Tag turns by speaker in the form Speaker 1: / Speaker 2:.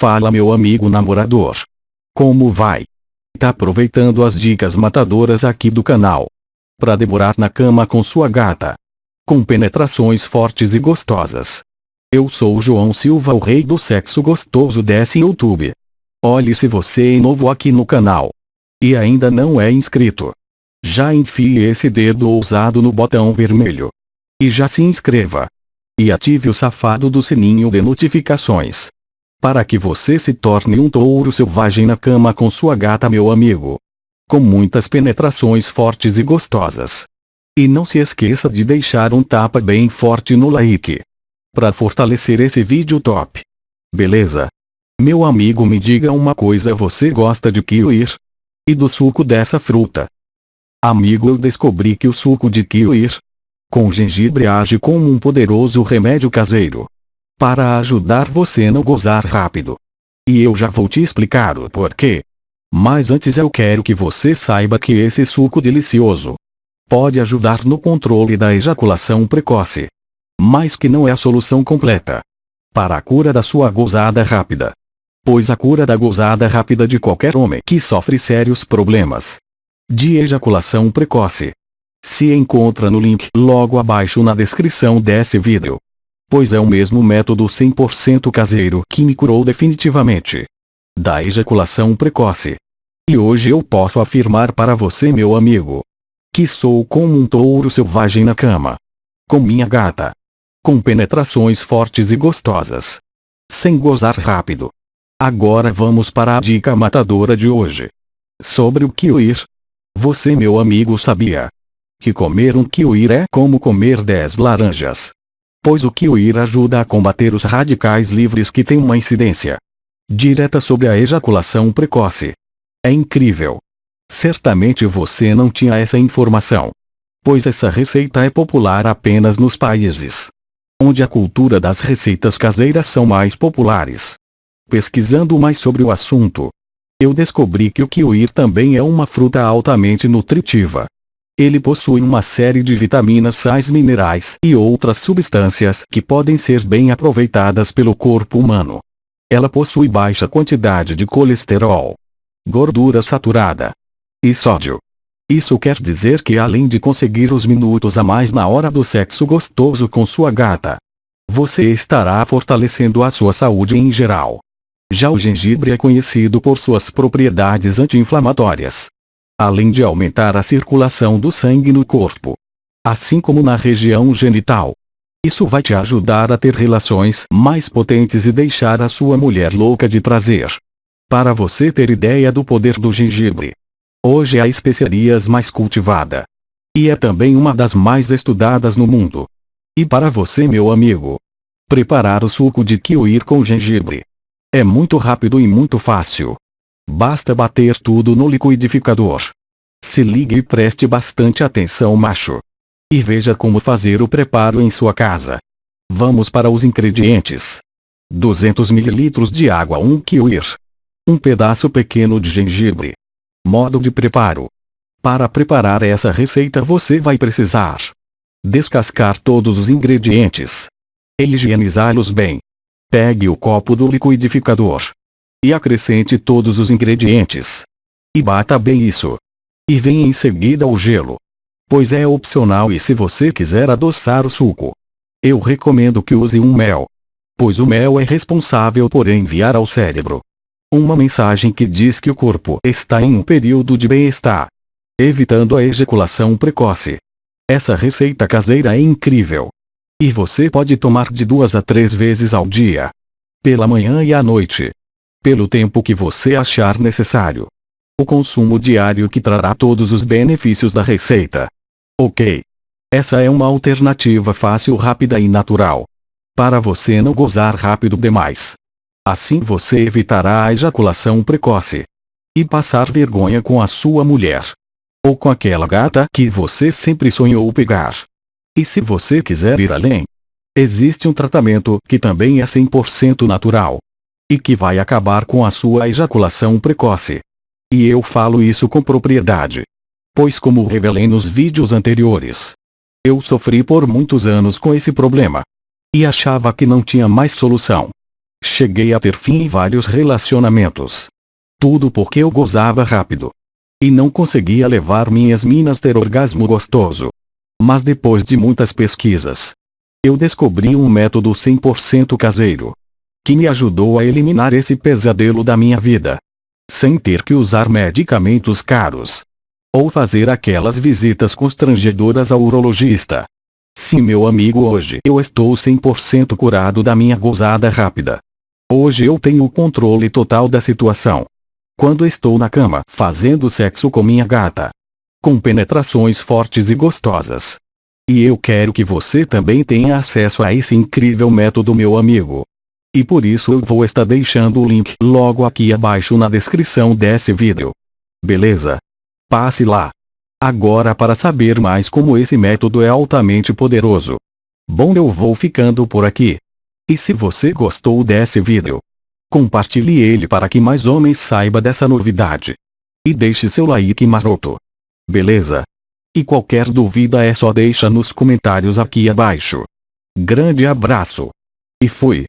Speaker 1: Fala meu amigo namorador. Como vai? Tá aproveitando as dicas matadoras aqui do canal. Pra demorar na cama com sua gata. Com penetrações fortes e gostosas. Eu sou João Silva o rei do sexo gostoso desse YouTube. Olhe se você é novo aqui no canal. E ainda não é inscrito. Já enfie esse dedo ousado no botão vermelho. E já se inscreva. E ative o safado do sininho de notificações. Para que você se torne um touro selvagem na cama com sua gata meu amigo. Com muitas penetrações fortes e gostosas. E não se esqueça de deixar um tapa bem forte no like. Para fortalecer esse vídeo top. Beleza? Meu amigo me diga uma coisa você gosta de kiwi? E do suco dessa fruta? Amigo eu descobri que o suco de kiwi com gengibre age como um poderoso remédio caseiro. Para ajudar você não gozar rápido. E eu já vou te explicar o porquê. Mas antes eu quero que você saiba que esse suco delicioso pode ajudar no controle da ejaculação precoce. Mas que não é a solução completa para a cura da sua gozada rápida. Pois a cura da gozada rápida de qualquer homem que sofre sérios problemas de ejaculação precoce. Se encontra no link logo abaixo na descrição desse vídeo. Pois é o mesmo método 100% caseiro que me curou definitivamente da ejaculação precoce. E hoje eu posso afirmar para você meu amigo, que sou como um touro selvagem na cama. Com minha gata. Com penetrações fortes e gostosas. Sem gozar rápido. Agora vamos para a dica matadora de hoje. Sobre o kiwi. Você meu amigo sabia que comer um kiwi é como comer 10 laranjas. Pois o kiwi ajuda a combater os radicais livres que têm uma incidência direta sobre a ejaculação precoce. É incrível. Certamente você não tinha essa informação. Pois essa receita é popular apenas nos países onde a cultura das receitas caseiras são mais populares. Pesquisando mais sobre o assunto, eu descobri que o kiwi também é uma fruta altamente nutritiva. Ele possui uma série de vitaminas, sais minerais e outras substâncias que podem ser bem aproveitadas pelo corpo humano. Ela possui baixa quantidade de colesterol, gordura saturada e sódio. Isso quer dizer que além de conseguir os minutos a mais na hora do sexo gostoso com sua gata, você estará fortalecendo a sua saúde em geral. Já o gengibre é conhecido por suas propriedades anti-inflamatórias. Além de aumentar a circulação do sangue no corpo. Assim como na região genital. Isso vai te ajudar a ter relações mais potentes e deixar a sua mulher louca de prazer. Para você ter ideia do poder do gengibre. Hoje é a especiarias mais cultivada. E é também uma das mais estudadas no mundo. E para você meu amigo. Preparar o suco de kiwi com gengibre é muito rápido e muito fácil. Basta bater tudo no liquidificador. Se ligue e preste bastante atenção macho. E veja como fazer o preparo em sua casa. Vamos para os ingredientes. 200 ml de água 1 kiwi. Um pedaço pequeno de gengibre. Modo de preparo. Para preparar essa receita você vai precisar descascar todos os ingredientes. Higienizá-los bem. Pegue o copo do liquidificador. E acrescente todos os ingredientes. E bata bem isso. E venha em seguida o gelo. Pois é opcional e se você quiser adoçar o suco. Eu recomendo que use um mel. Pois o mel é responsável por enviar ao cérebro uma mensagem que diz que o corpo está em um período de bem-estar, evitando a ejaculação precoce. Essa receita caseira é incrível. E você pode tomar de duas a três vezes ao dia. Pela manhã e à noite. Pelo tempo que você achar necessário. O consumo diário que trará todos os benefícios da receita. Ok. Essa é uma alternativa fácil, rápida e natural. Para você não gozar rápido demais. Assim você evitará a ejaculação precoce. E passar vergonha com a sua mulher. Ou com aquela gata que você sempre sonhou pegar. E se você quiser ir além, existe um tratamento que também é 100% natural. E que vai acabar com a sua ejaculação precoce. E eu falo isso com propriedade. Pois como revelei nos vídeos anteriores, eu sofri por muitos anos com esse problema. E achava que não tinha mais solução. Cheguei a ter fim em vários relacionamentos. Tudo porque eu gozava rápido. E não conseguia levar minhas minas ter orgasmo gostoso. Mas depois de muitas pesquisas, eu descobri um método 100% caseiro. Que me ajudou a eliminar esse pesadelo da minha vida. Sem ter que usar medicamentos caros. Ou fazer aquelas visitas constrangedoras ao urologista. Sim meu amigo hoje eu estou 100% curado da minha gozada rápida. Hoje eu tenho o controle total da situação. Quando estou na cama fazendo sexo com minha gata. Com penetrações fortes e gostosas. E eu quero que você também tenha acesso a esse incrível método meu amigo. E por isso eu vou estar deixando o link logo aqui abaixo na descrição desse vídeo. Beleza? Passe lá. Agora para saber mais como esse método é altamente poderoso. Bom eu vou ficando por aqui. E se você gostou desse vídeo, compartilhe ele para que mais homens saibam dessa novidade. E deixe seu like maroto. Beleza? E qualquer dúvida é só deixa nos comentários aqui abaixo. Grande abraço. E fui.